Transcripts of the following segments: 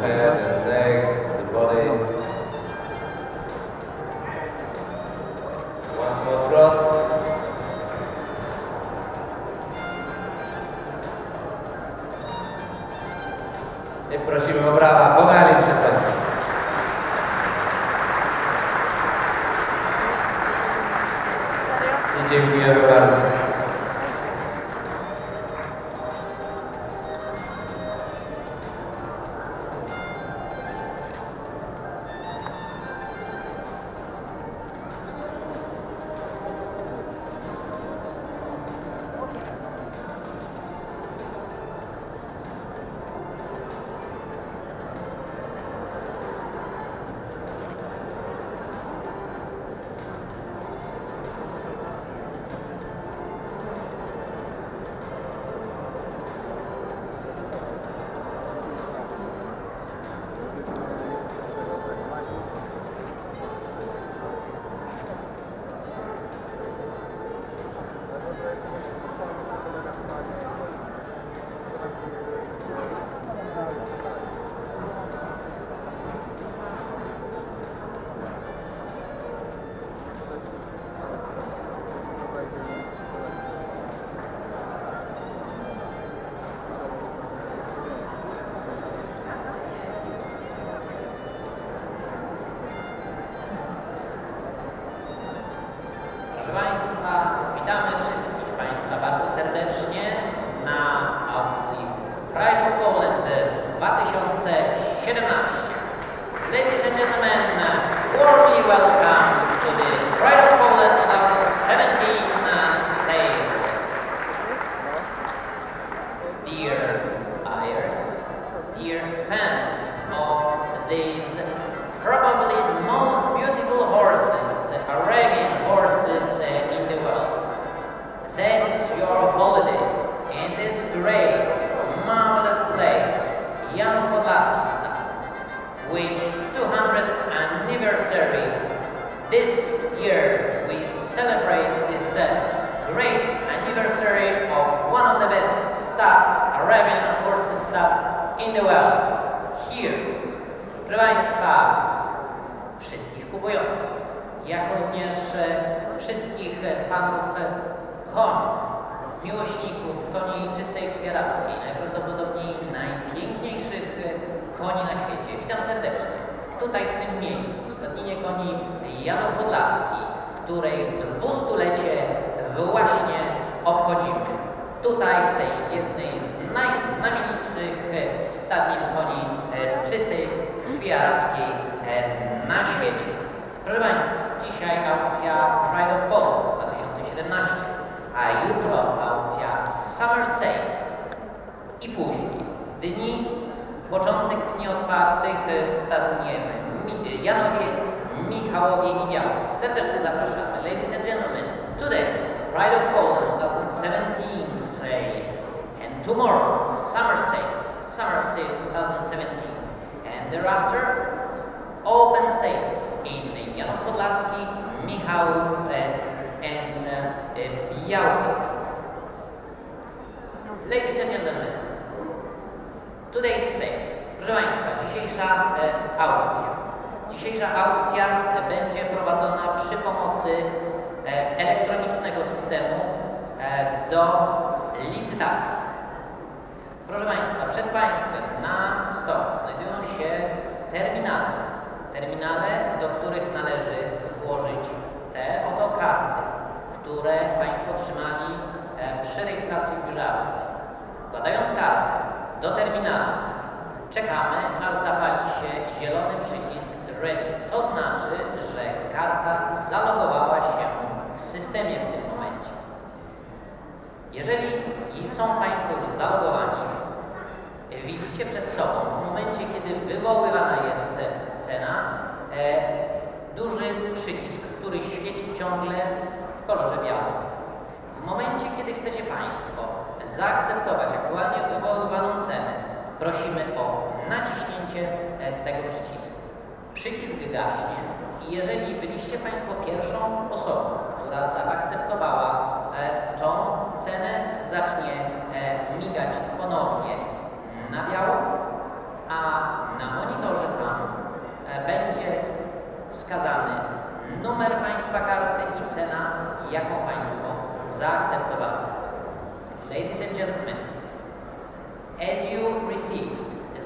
head and legs, the body. One more drop. E prossimo brava, come? Ladies and gentlemen, warmly welcome to the Pride fanów e, koni, miłośników koni czystej kwierackiej, najprawdopodobniej najpiękniejszych e, koni na świecie. Witam serdecznie. Tutaj w tym miejscu, w stadninie koni Janów Podlaski, której dwustulecie właśnie obchodzimy. Tutaj, w tej jednej z najznamienitszych e, stadnin koni czystej krwi na świecie. Proszę Państwa, dzisiaj aukcja Pride of Poland 2017, a jutro aukcja Summer Sale. I później. Dni, początek dni otwartych w stadnie Mi- Janowie, Michałowie i Białce. Serdecznie zapraszamy. Ladies and gentlemen, today Pride of Poland 2017 sale. And tomorrow Summer Sale, Summer Sale 2017 and thereafter open stages in Janów Podlaski, Michałów and uh, Białystok. Ladies and gentlemen, today's sale. Proszę Państwa, dzisiejsza e, aukcja. Dzisiejsza aukcja e, będzie prowadzona przy pomocy e, elektronicznego systemu e, do licytacji. Proszę Państwa, przed Państwem na stole znajdują się terminale. Terminale, do których należy włożyć te oto karty, które Państwo otrzymali e, przy rejestracji w biurze. Wkładając kartę do terminala, czekamy, aż zapali się zielony przycisk Ready. To znaczy, że karta zalogowała się w systemie w tym momencie. Jeżeli są Państwo już zalogowani, widzicie przed sobą w momencie, kiedy wywoływana jest cena, e, duży przycisk, który świeci ciągle w kolorze białym. W momencie, kiedy chcecie Państwo zaakceptować aktualnie wywoływaną cenę, prosimy o naciśnięcie e, tego przycisku. Przycisk gaśnie i jeżeli byliście Państwo pierwszą osobą, która zaakceptowała Ladies and gentlemen, as you receive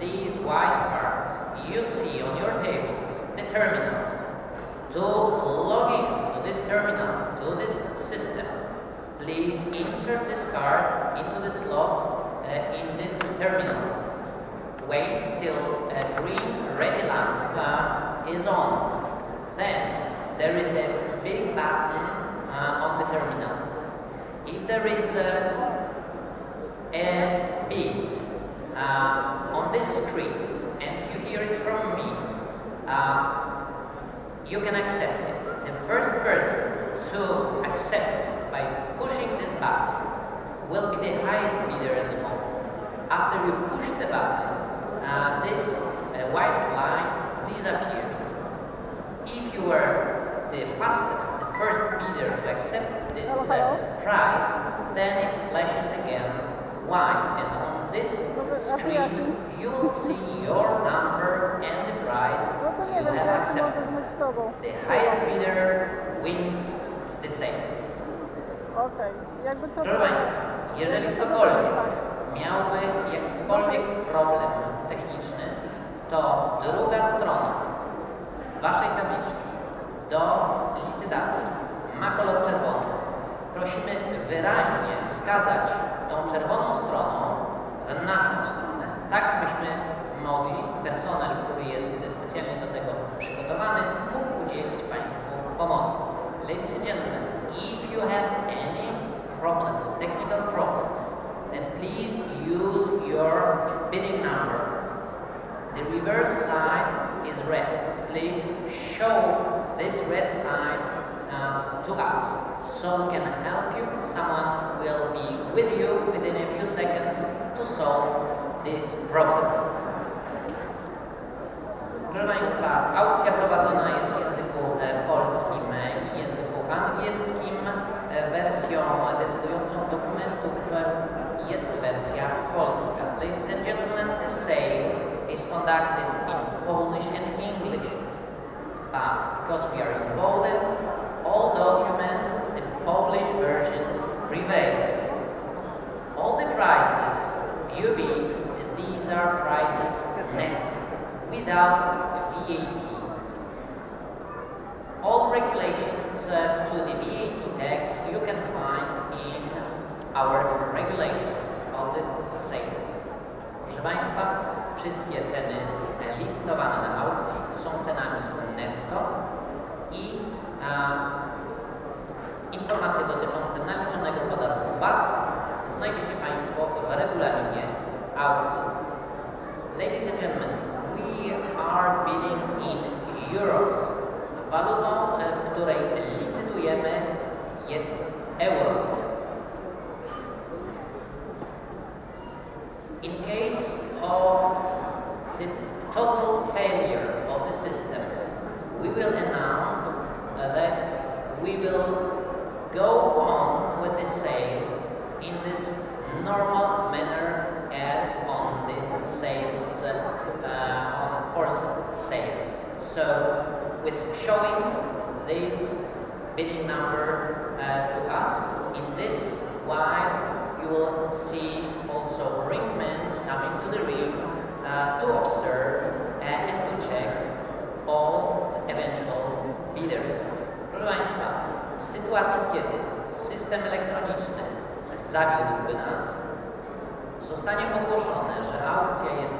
these white cards, you see on your tables the terminals. To log in to this terminal, to this system, please insert this card into the slot uh, in this terminal. Wait till a green ready lamp uh, is on. Then there is a big button uh, on the terminal. If there is a, a beat uh, on this screen and you hear it from me, uh, you can accept it. The first person to accept by pushing this button will be the highest bidder at the moment. After you push the button, uh, this uh, white line disappears. If you are the fastest, the first bidder to accept this uh, price, then it flashes again white, and on this screen you will see your number and the price No you have accepted. The highest bidder wins the same. Okej, jakby co Proszę Państwa, jeżeli jakby co to ktokolwiek dostać. miałby jakikolwiek problem techniczny, to druga strona Waszej tabliczki do licytacji ma kolor czerwony. Prosimy wyraźnie wskazać tą czerwoną stroną w naszą stronę, tak byśmy mogli, personel, który jest specjalnie do tego przygotowany, mógł udzielić Państwu pomocy. Ladies and gentlemen, if you have any problems, technical problems, then please use your bidding number. The reverse side is red. Please show this red side uh, to us so we can help you. Someone will be with you within a few seconds to solve this problem. Proszę Państwa, aukcja prowadzona jest w języku polskim i języku angielskim. Wersją decydującą dokumentów jest wersja polska. Ladies and gentlemen, the sale is conducted in Polish and English. But because we are in Poland, all documents, the Polish version prevails. All the prices bid, these are prices net, without VAT. All regulations uh, to the VAT tax you can find in our regulations of the sale. Proszę Państwa, wszystkie ceny licytowane na aukcji są cenami netto i informacje dotyczące naliczonego podatku VAT znajdziecie Państwo w regulaminie aukcji. Ladies and gentlemen, we are bidding in euros. Walutą, e, w której licytujemy jest euro. In case of the total failure of the system, we will announce uh, that we will go on with the sale in this normal manner as on the sales, uh, on horse sales. So, with showing this bidding number uh, to us in this while zawiódłby nas, zostanie ogłoszone, że aukcja jest